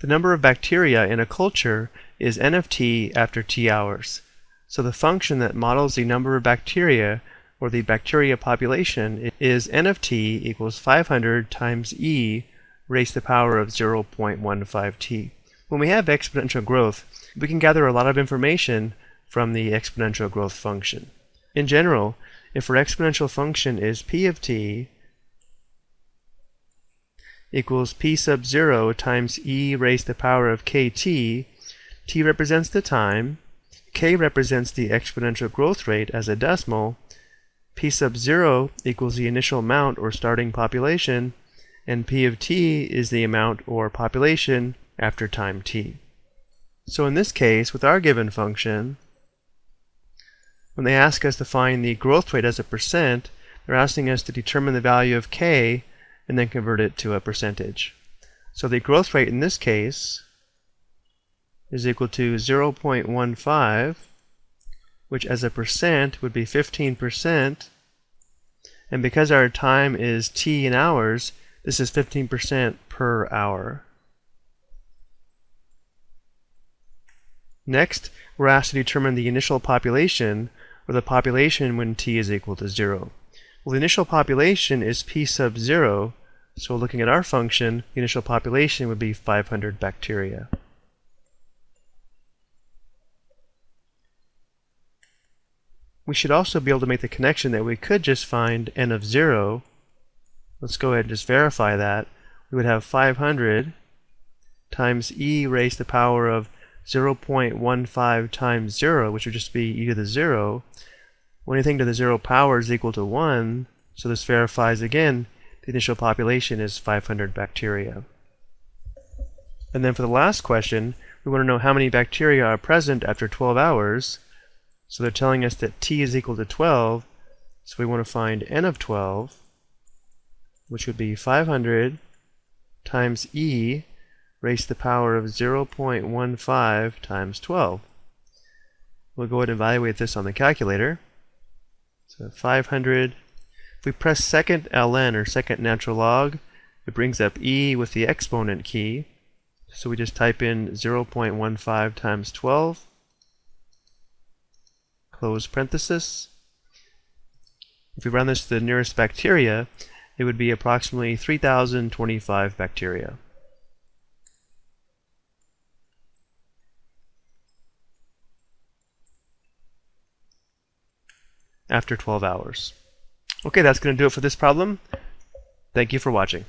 The number of bacteria in a culture is n of t after t hours. So the function that models the number of bacteria, or the bacteria population, is n of t equals 500 times e raised to the power of 0.15t. When we have exponential growth, we can gather a lot of information from the exponential growth function. In general, if our exponential function is p of t equals p sub 0 times e raised to the power of kt, t. Represents the time, k represents the exponential growth rate as a decimal, p sub 0 equals the initial amount or starting population, and p of t is the amount or population after time t. So in this case, with our given function, when they ask us to find the growth rate as a percent, they're asking us to determine the value of k and then convert it to a percentage. So the growth rate in this case is equal to 0.15, which as a percent would be 15%. And because our time is t in hours, this is 15% per hour. Next, we're asked to determine the initial population, or the population when t is equal to 0. Well, the initial population is p sub 0, so looking at our function, the initial population would be 500 bacteria. We should also be able to make the connection that we could just find n of 0. Let's go ahead and just verify that. We would have 500 times e raised to the power of 0.15 times 0, which would just be e to the 0. Well, anything to the 0 power is equal to 1, so this verifies again the initial population is 500 bacteria. And then for the last question, we want to know how many bacteria are present after 12 hours. So they're telling us that t is equal to 12, so we want to find n of 12, which would be 500 times e raised to the power of 0.15 times 12. We'll go ahead and evaluate this on the calculator. So 500, if we press second ln or second natural log, it brings up e with the exponent key. So we just type in 0.15 times 12, close parenthesis. If we run this to the nearest bacteria, it would be approximately 3025 bacteria. after 12 hours. Okay, that's going to do it for this problem. Thank you for watching.